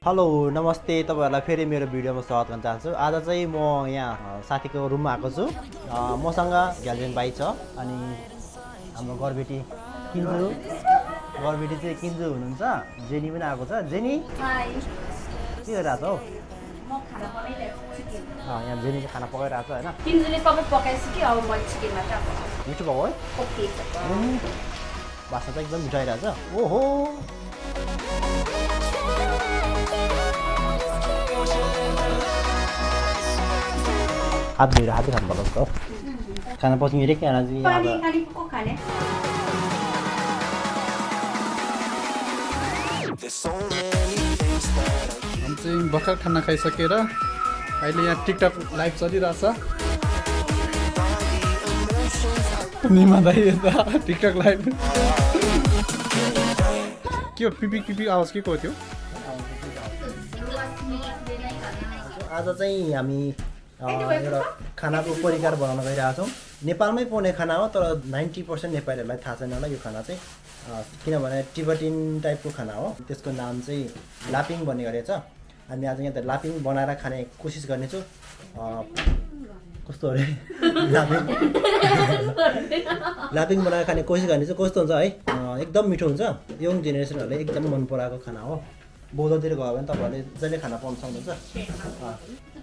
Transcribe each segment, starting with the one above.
Hello नमस्ते तपाईँहरूलाई फेरि मेरो भिडियोमा स्वागत गर्न चाहन्छु। आज चाहिँ म यहाँ साथीको रुममा आएको छु। मसँग ग्यालरिन बाई छ अनि हाम्रो गरबेटी किन्जु। गरबेटी चाहिँ किन्जु हुनुहुन्छ। जेनी पनि आएको छ। जेनी? के गरिरहेको छ? हौ यहाँ जेनी चाहिँ खाना पकाइरहेको छ होइन? मिठो भएको है? बास्ना त एकदम मिठो आइरहेको छ ओहो! हात धुएर हातै खानु पर्छ जस्तो खाना पछि मेरो के खाना चाहिँ पानी अब खाने को खाने हामी चाहिँ भर्खर खाना खाइसकेर अहिले यहाँ टिकटक लाइभ चलिरहेछ निमा दाइ यता टिकटक लाइभ के हो पिपिक पिपिक आवाज के को थियो आज चाहिँ हामी एउटा खानाको परिकार बनाउन गइरहेको छौँ नेपालमै पाउने खाना हो तर नाइन्टी पर्सेन्ट नेपालीहरूलाई थाहा छैन होला यो खाना चाहिँ। किनभने टिबटिन टाइपको खाना हो। त्यसको नाम चाहिँ लापिङ भन्ने गरेको छ। हामी आज यहाँ त लापिङ बनाएर खाने कोसिस गर्नेछु। कस्तो अरे? लापिङ। लापिङ बनाएर खाने कोसिस गर्नेछु। कस्तो हुन्छ है? एकदम मिठो हुन्छ। यङ जेनेरेसनहरूले एकदम मन पराएको खाना हो। बौद्धतिर गयो भने तपाईँहरूले जहिले खाना पाउन सक्नुहुन्छ।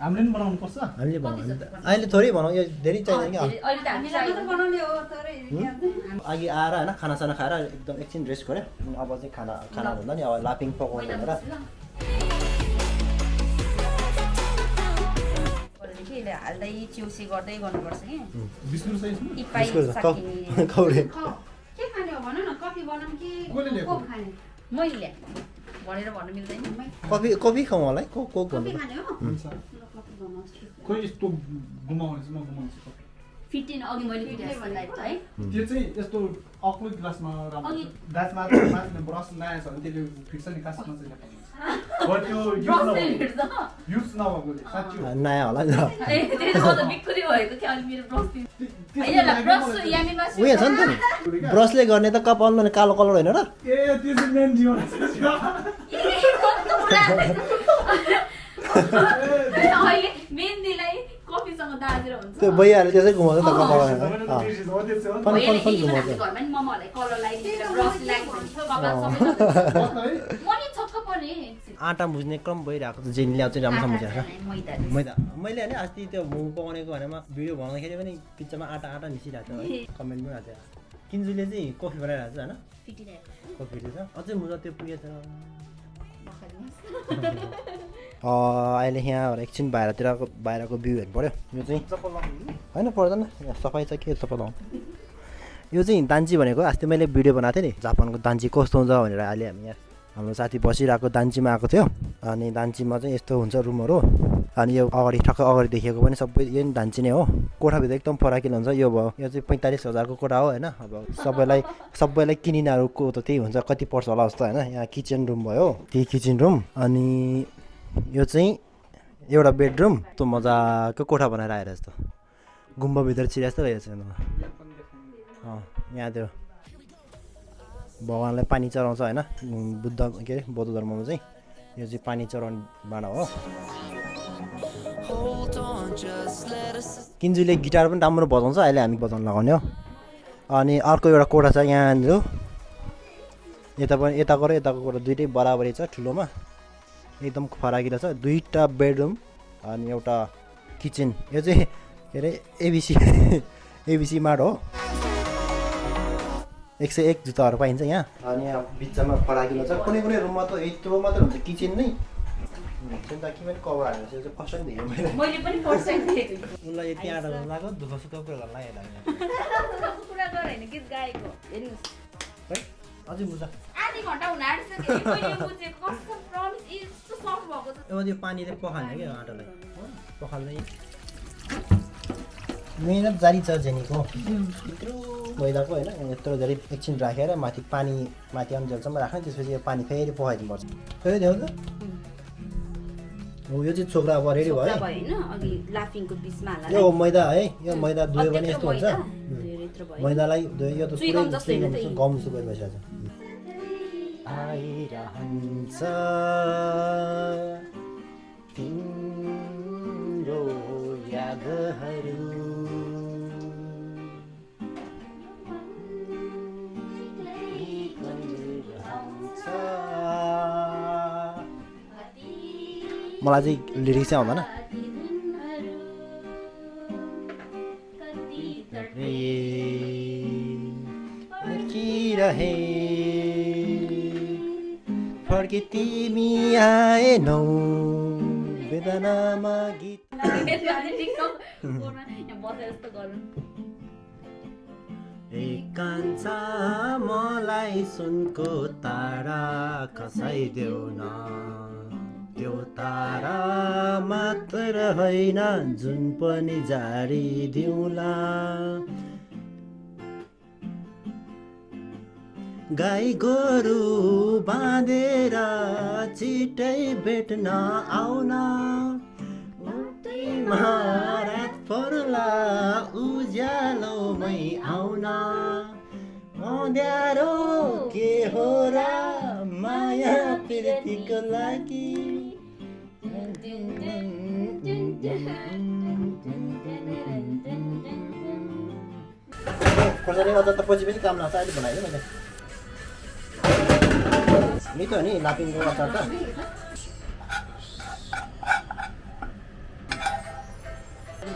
हामीले पनि बनाउनु पर्छ। हामीले बनाउँ अहिले थोरै भनौँ यो धेरै चाहिँदैन कि अहिले त हामी अघि आएर होइन खानासाना खाएर एकदम एकछिन रेस्ट गऱ्यो। अनि अब चाहिँ खाना खाना भन्दा नि अब लापिङ पकाउनु भनेर। यसले हाल्दै चिउसी गर्दै गर्नुपर्छ कि। कफी कफी कफी खाउँ होला है कोक कोक भन्नु। खोइ यस्तो घुमाउने चाहिँ म घुमाउँछु फिफ्टिन अघि मैले फिफ्टिन लाइफ है। त्यो चाहिँ यस्तो अग्लो ग्लासमा राम्रो अघि- ग्लासमा माथि ब्रस नआएछ भने त्यसले फिक्स नि कासमा चाहिँ ल्याएको बट त्यो युज ब्रसले नयाँ होला उयो छ नि त गर्ने त कपाल भने कालो कलर होइन र। ए त्यो चाहिँ मेन जीवन अहिले मेहन्दीलाई कफीसँग दाजेर हुन्छ त्यो भइहाल्यो त्यसै घुमाउँछ त कपाल फन फन होइन, घुमाउँछ आँटा मुझ्ने क्रम भइरहेको छ जेनी ल्याउ चाहिँ राम्रोसँग बुझेको छ मैदा मैले होइन अस्ति त्यो मोमो पकाउनेको भनेमा भिडियो बनाउँदाखेरि पनि पिक्चरमा आँटा आँटा मिसिरहेको छ है कमेन्ट पनि आएको थियो किन्जुले चाहिँ कफी बनाइरहेको छ होइन कफी छ अझै मुजा त्यो पुगेछ अहिले यहाँ एकछिन बाहिरतिरको बाहिरको भ्यू हेर्नु पऱ्यो। यो चाहिँ होइन पर्दैन। यहाँ सफाइ छ के चप्पल लाउनु? यो चाहिँ दान्ची भनेको अस्ति मैले भिडियो बनाएको थिएँ नि जापानको दान्ची कस्तो हुन्छ भनेर। अहिले हामी यहाँ हाम्रो साथी बसिरहेको दान्चीमा आएको थियो। अनि दान्चीमा चाहिँ यस्तो हुन्छ रुमहरू। अनि यो अगाडि ठक्क अगाडि देखिएको पनि सबै यो नि दान्ची नै हो। कोठाभित्र एकदम फराकिलो हुन्छ। यो भयो। यो चाहिँ पैँतालिस हजारको कोठा हो होइन। अब सबैलाई सबैलाई किनिनेहरूको त त्यही हुन्छ। कति पर्छ होला जस्तो होइन। यहाँ किचन रुम भयो। त्यही किचन रुम। अनि यो चाहिँ एउटा बेडरुम त्यो मजाको कोठा बनाएर आएर जस्तो गुम्बाभित्र चिया जस्तो रहेको अँ यहाँ त्यो भगवान्लाई पानी चढाउँछ होइन बुद्ध के अरे बौद्ध धर्ममा चाहिँ। यो चाहिँ पानी चढाउने भाँडा हो। किन्जुले गिटार पनि राम्रो बजाउँछ अहिले हामी बजाउनु लगाउने हो। अनि अर्को एउटा कोठा छ यहाँनिर। यता पनि यताको र यताको कोठा दुइटै बराबरी छ ठुलोमा। एकदम फराकिलो छ। दुईवटा बेडरुम अनि एउटा किचन। यो चाहिँ के अरे एबिसी एबिसी माड हो। एक सय एक जुत्ताहरू पाइन्छ यहाँ। अनि यहाँ बिचमा फराकिलो छ। कुनै कुनै रुममा त यत्रो मात्र हुन्छ किचन नै। कभर फर्स्ट टाइम देखेँ मैले उसलाई यति आँटा लाग्यो दुःख कुरा अझै अब त्यो पानीले पखाल्ने क्या आँटालाई। पखाल्दै। मिहिनेत जारी छ जेनीको। यत्रो मैदाको होइन यत्रो धेरै एकछिन राखेर माथि पानी माथि अन्जेलसम्म राख्ने त्यसपछि यो पानी फेरि पखाइदिनुपर्छ फेरि देऊ त। हो यो चाहिँ छोक्रा अब रेडी भयो। यो मैदा है यो मैदा धोयो भने यस्तो हुन्छ। मैदालाई धोयो यो त। गम जस्तो भइसकेको छ। तिम्रो यादहरू मलाई चाहिँ लिरिक्स चाहिँ आउँदैन। फर्के तिमी आएनौ। वेदनामा गीत एकान्छ मलाई सुनको तारा खसाइदेऊ न त्यो तारा मात्र होइन जुन पनि झारिदिउँला गाई गोरु बाँधेर छिटै भेट्न आउन। रात पर्ला उज्यालोमै आउन। अँध्यारो के हो र माया प्रीतिको लागि। खोर्सानी अझ त पछि पनि काम लाग्छ अहिले बनाइदिएँ मैले। मिठो हो नि लापिङको अचार त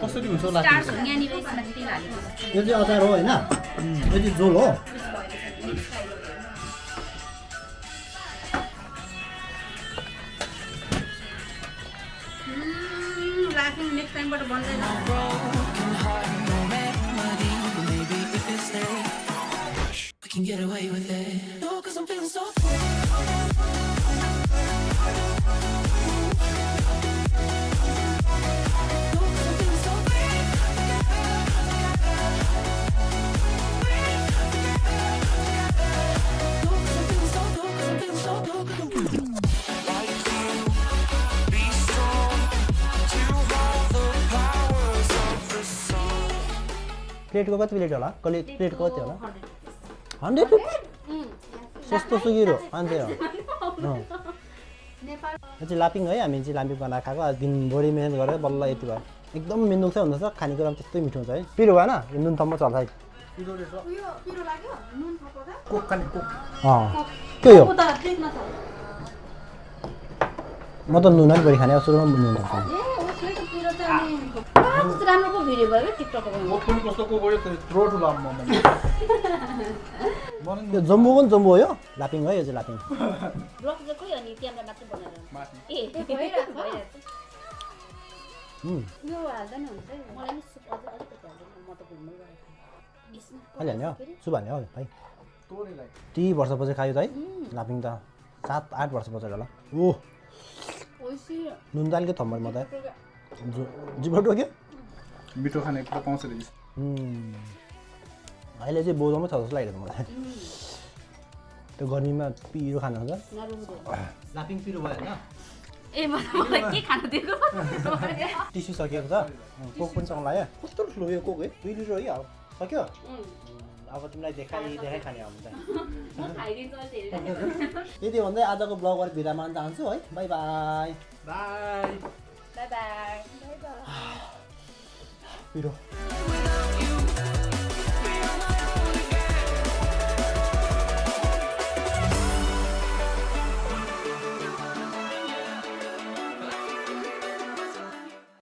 कसरी हुन्छ यो चाहिँ अचार हो होइन यो चाहिँ झोल हो राख्नु नेक्स्ट टाइमबाट बन्दैन We can get away with it. No, cause I'm feeling so प्लेटको कति प्लेट होला कसले प्लेटको कति होला हन्ड्रेड रुपिस सस्तो सुगिरो हो अँ। यो चाहिँ लापिङ है हामी चाहिँ लापिङ बनाएर खाएको आज दिनभरि मिहिनेत गरेर बल्ल यति भयो एकदम मिन्दुक चाहिँ हुँदछ खानेकुरा पनि त्यस्तै मिठो हुन्छ है पिरो भएन नुन थम्म चल्छ है त्यही हो म त नुन अलिक बढी खाने सुरुमा नुन खाने राम्रो पो भिडियो भयो कोक पनि जम्बू हो यो लापिङ है यो चाहिँ लापिङ ब्लक चाहिँ खोइ अनि क्यामेरा मात्रै बनाएर माथि ए भइरहेको छ। उम्, यो हाल्दा नि हुन्छ है। मलाई नि सुप अझै अलिकति हाल्दैन म त घुम्नु गएको यसमा अहिले हाल्ने हो भाइ ती वर्षपछि खायो त है लापिङ त सात आठ वर्ष पछि होला ओ ओइसी नुन त अलिकति थम्बर म त जिब्रो टोक्यो मिठो खाने कुरा पाउँछ रहेछ अहिले चाहिँ बोझाउमै छ जस्तो लागिरहेको मलाई त्यो गर्मीमा पिरो खानु हुन्छ लापिङ पिरो भयो होइन ए मलाई के खानु दिएको टिस्यु सकिएको छ कोक पनि सँग लाग्यो कस्तो ठुलो यो कोक है दुई लिटर है सक्यो अब तिमीलाई देखाइ देखाइ खाने हो भने हेरेर यति भन्दै आजको ब्लगबाट बिदा मान चाहन्छु है bye bye bye bye bye पिरो